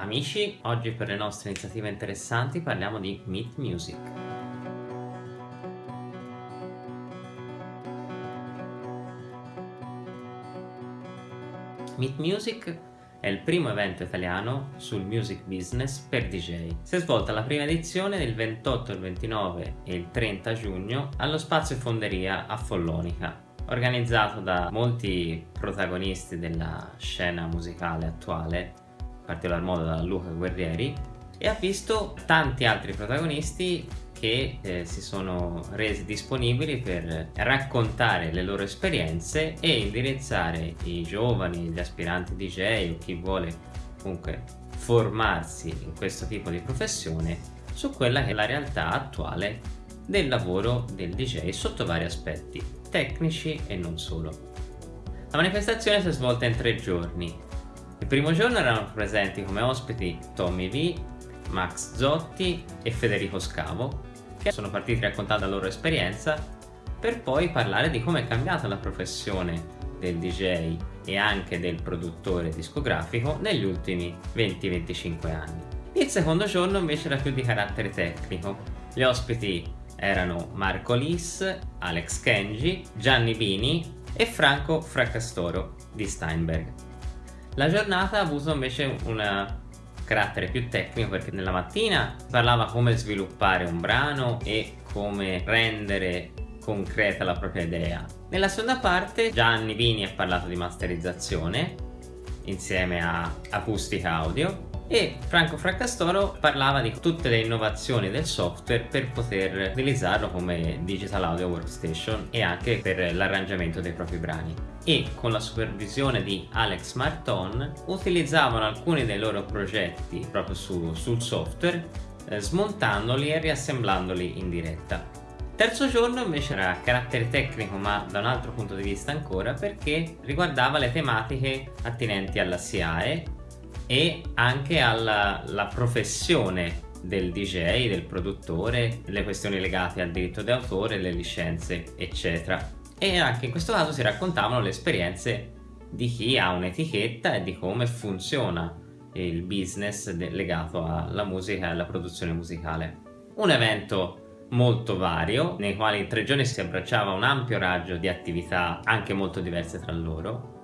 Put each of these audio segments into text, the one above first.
Amici, oggi per le nostre iniziative interessanti parliamo di Meet Music. Meet Music è il primo evento italiano sul music business per DJ. Si è svolta la prima edizione il 28, il 29 e il 30 giugno allo Spazio Fonderia a Follonica, organizzato da molti protagonisti della scena musicale attuale particolar modo da Luca Guerrieri e ha visto tanti altri protagonisti che eh, si sono resi disponibili per raccontare le loro esperienze e indirizzare i giovani, gli aspiranti DJ o chi vuole comunque formarsi in questo tipo di professione su quella che è la realtà attuale del lavoro del DJ sotto vari aspetti, tecnici e non solo. La manifestazione si è svolta in tre giorni il primo giorno erano presenti come ospiti Tommy V, Max Zotti e Federico Scavo, che sono partiti raccontando la loro esperienza per poi parlare di come è cambiata la professione del DJ e anche del produttore discografico negli ultimi 20-25 anni. Il secondo giorno invece era più di carattere tecnico. Gli ospiti erano Marco Lis, Alex Kenji, Gianni Bini e Franco Fracastoro di Steinberg. La giornata ha avuto invece un carattere più tecnico perché nella mattina parlava come sviluppare un brano e come rendere concreta la propria idea. Nella seconda parte Gianni Vini ha parlato di masterizzazione insieme a Acustica Audio e Franco Fraccastoro parlava di tutte le innovazioni del software per poter utilizzarlo come digital audio workstation e anche per l'arrangiamento dei propri brani. E con la supervisione di Alex Marton utilizzavano alcuni dei loro progetti proprio su, sul software eh, smontandoli e riassemblandoli in diretta. Terzo giorno invece era a carattere tecnico ma da un altro punto di vista ancora perché riguardava le tematiche attinenti alla SIAE e anche alla professione del DJ, del produttore, le questioni legate al diritto d'autore, le licenze, eccetera. E anche in questo caso si raccontavano le esperienze di chi ha un'etichetta e di come funziona il business legato alla musica e alla produzione musicale. Un evento molto vario, nei quali in tre giorni si abbracciava un ampio raggio di attività anche molto diverse tra loro,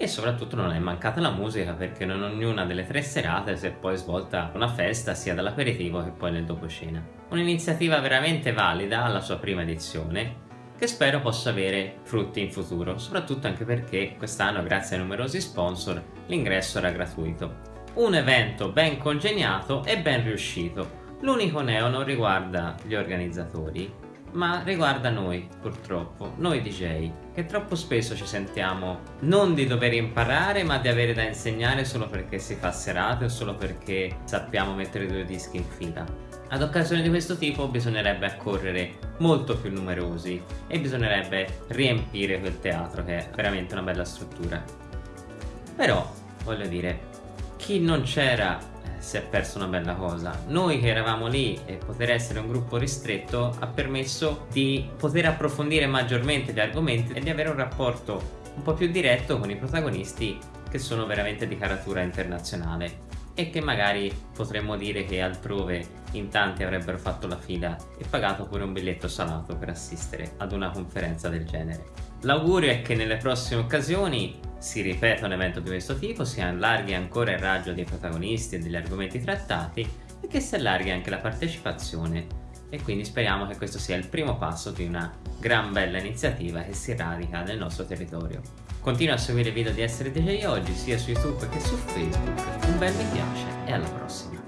e soprattutto non è mancata la musica perché in ognuna delle tre serate si è poi svolta una festa sia dall'aperitivo che poi nel dopo cena. Un'iniziativa veramente valida alla sua prima edizione che spero possa avere frutti in futuro, soprattutto anche perché quest'anno grazie ai numerosi sponsor l'ingresso era gratuito. Un evento ben congegnato e ben riuscito. L'unico neo non riguarda gli organizzatori, ma riguarda noi, purtroppo, noi DJ, che troppo spesso ci sentiamo non di dover imparare, ma di avere da insegnare solo perché si fa serate o solo perché sappiamo mettere due dischi in fila. Ad occasioni di questo tipo bisognerebbe accorrere molto più numerosi e bisognerebbe riempire quel teatro che è veramente una bella struttura. Però, voglio dire, chi non c'era si è perso una bella cosa. Noi che eravamo lì e poter essere un gruppo ristretto ha permesso di poter approfondire maggiormente gli argomenti e di avere un rapporto un po' più diretto con i protagonisti che sono veramente di caratura internazionale e che magari potremmo dire che altrove in tanti avrebbero fatto la fila e pagato pure un biglietto salato per assistere ad una conferenza del genere. L'augurio è che nelle prossime occasioni si ripeta un evento di questo tipo, si allarghi ancora il raggio dei protagonisti e degli argomenti trattati e che si allarghi anche la partecipazione e quindi speriamo che questo sia il primo passo di una gran bella iniziativa che si radica nel nostro territorio. Continua a seguire i video di Essere DJ oggi sia su YouTube che su Facebook, un bel mi piace e alla prossima!